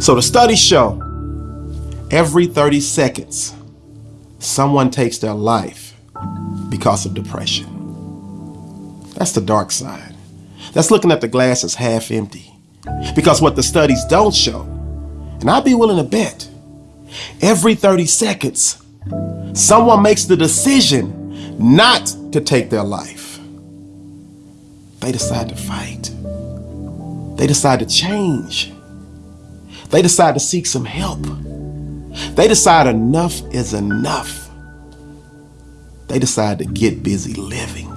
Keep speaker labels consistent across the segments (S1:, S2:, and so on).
S1: So the studies show every 30 seconds, someone takes their life because of depression. That's the dark side. That's looking at the glass as half empty. Because what the studies don't show, and I'd be willing to bet, every 30 seconds, someone makes the decision not to take their life. They decide to fight. They decide to change. They decide to seek some help. They decide enough is enough. They decide to get busy living.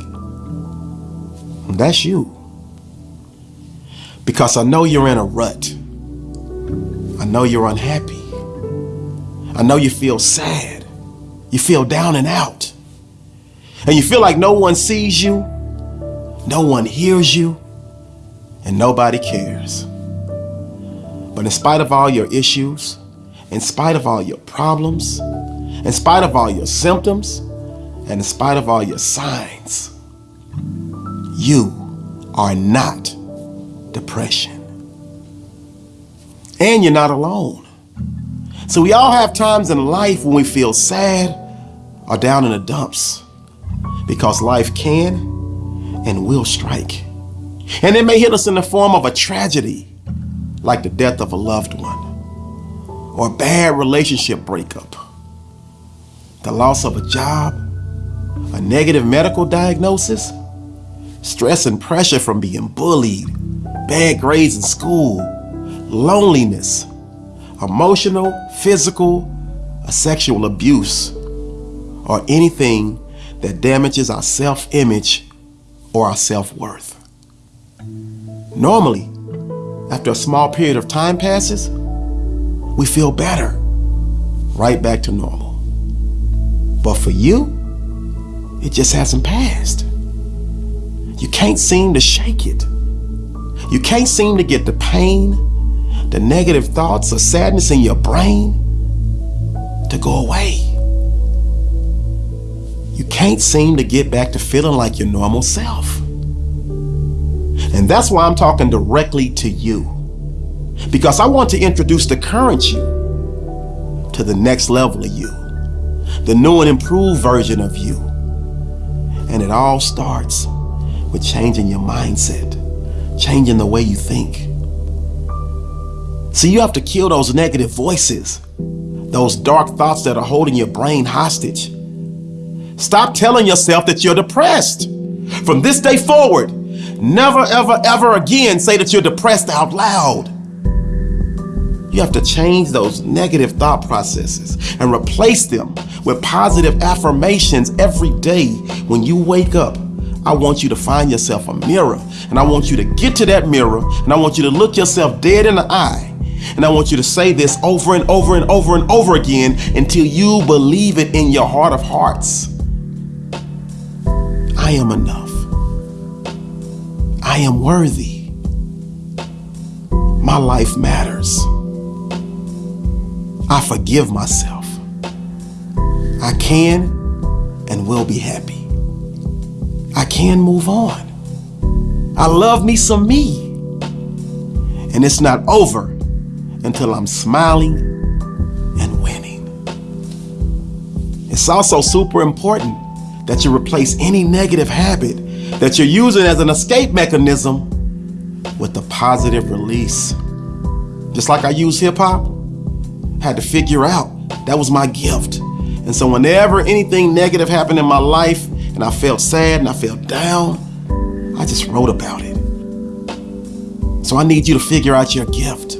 S1: And that's you. Because I know you're in a rut. I know you're unhappy. I know you feel sad. You feel down and out. And you feel like no one sees you, no one hears you, and nobody cares. But in spite of all your issues, in spite of all your problems, in spite of all your symptoms, and in spite of all your signs, you are not depression. And you're not alone. So we all have times in life when we feel sad or down in the dumps because life can and will strike. And it may hit us in the form of a tragedy, like the death of a loved one, or a bad relationship breakup, the loss of a job, a negative medical diagnosis, stress and pressure from being bullied, bad grades in school, loneliness, emotional, physical, or sexual abuse, or anything that damages our self-image or our self-worth. Normally, after a small period of time passes, we feel better, right back to normal. But for you, it just hasn't passed. You can't seem to shake it. You can't seem to get the pain, the negative thoughts or sadness in your brain to go away. You can't seem to get back to feeling like your normal self. And that's why I'm talking directly to you. Because I want to introduce the current you to the next level of you, the new and improved version of you. And it all starts with changing your mindset, changing the way you think. See, you have to kill those negative voices, those dark thoughts that are holding your brain hostage. Stop telling yourself that you're depressed. From this day forward, Never, ever, ever again say that you're depressed out loud. You have to change those negative thought processes and replace them with positive affirmations every day when you wake up. I want you to find yourself a mirror and I want you to get to that mirror and I want you to look yourself dead in the eye and I want you to say this over and over and over and over again until you believe it in your heart of hearts. I am enough. I am worthy. My life matters. I forgive myself. I can and will be happy. I can move on. I love me some me. And it's not over until I'm smiling and winning. It's also super important that you replace any negative habit that you're using as an escape mechanism with a positive release. Just like I use hip hop, had to figure out that was my gift. And so whenever anything negative happened in my life and I felt sad and I felt down, I just wrote about it. So I need you to figure out your gift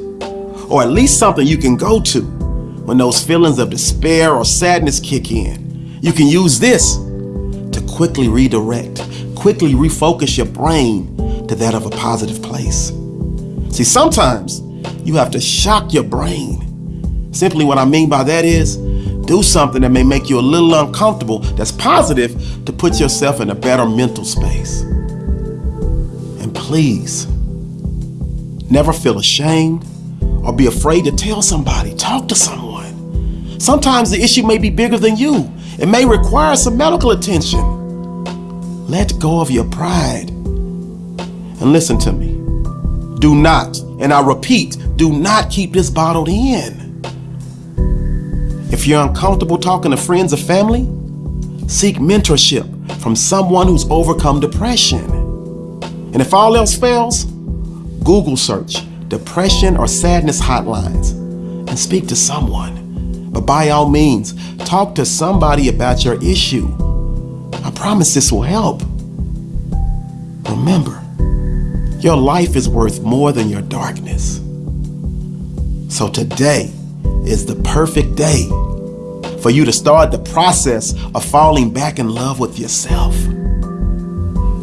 S1: or at least something you can go to when those feelings of despair or sadness kick in. You can use this to quickly redirect quickly refocus your brain to that of a positive place. See, sometimes you have to shock your brain. Simply what I mean by that is do something that may make you a little uncomfortable that's positive to put yourself in a better mental space. And please, never feel ashamed or be afraid to tell somebody. Talk to someone. Sometimes the issue may be bigger than you. It may require some medical attention. Let go of your pride. And listen to me. Do not And I repeat, do not keep this bottled in. If you're uncomfortable talking to friends or family, seek mentorship from someone who's overcome depression. And if all else fails, Google search depression or sadness hotlines and speak to someone. But by all means, talk to somebody about your issue. I promise this will help. Remember, your life is worth more than your darkness. So today is the perfect day for you to start the process of falling back in love with yourself.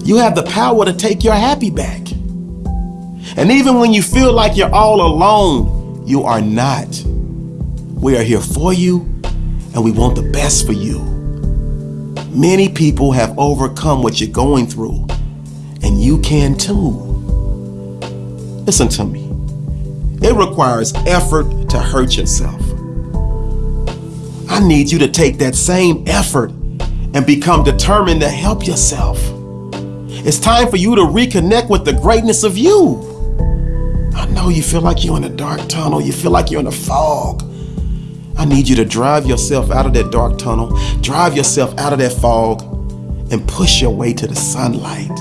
S1: You have the power to take your happy back. And even when you feel like you're all alone, you are not. We are here for you and we want the best for you. Many people have overcome what you're going through, and you can too. Listen to me. It requires effort to hurt yourself. I need you to take that same effort and become determined to help yourself. It's time for you to reconnect with the greatness of you. I know you feel like you're in a dark tunnel, you feel like you're in a fog. I need you to drive yourself out of that dark tunnel, drive yourself out of that fog, and push your way to the sunlight.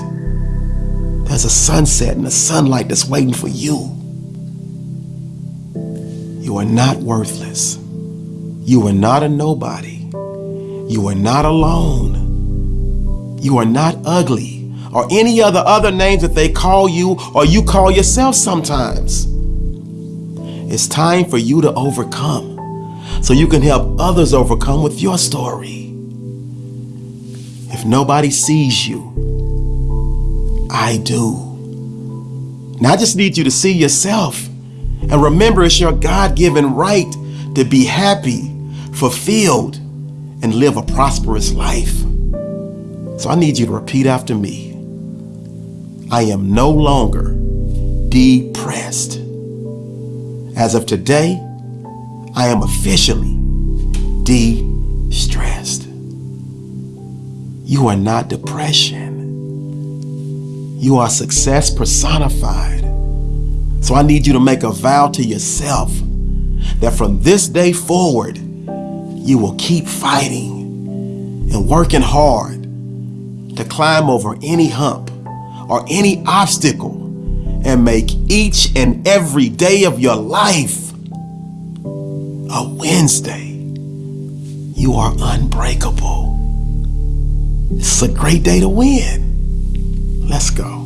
S1: There's a sunset and a sunlight that's waiting for you. You are not worthless. You are not a nobody. You are not alone. You are not ugly or any other other names that they call you or you call yourself sometimes. It's time for you to overcome so you can help others overcome with your story. If nobody sees you, I do. Now I just need you to see yourself and remember it's your God given right to be happy, fulfilled, and live a prosperous life. So I need you to repeat after me. I am no longer depressed. As of today, I am officially de-stressed. You are not depression. You are success personified. So I need you to make a vow to yourself that from this day forward, you will keep fighting and working hard to climb over any hump or any obstacle and make each and every day of your life a Wednesday. You are unbreakable. It's a great day to win. Let's go.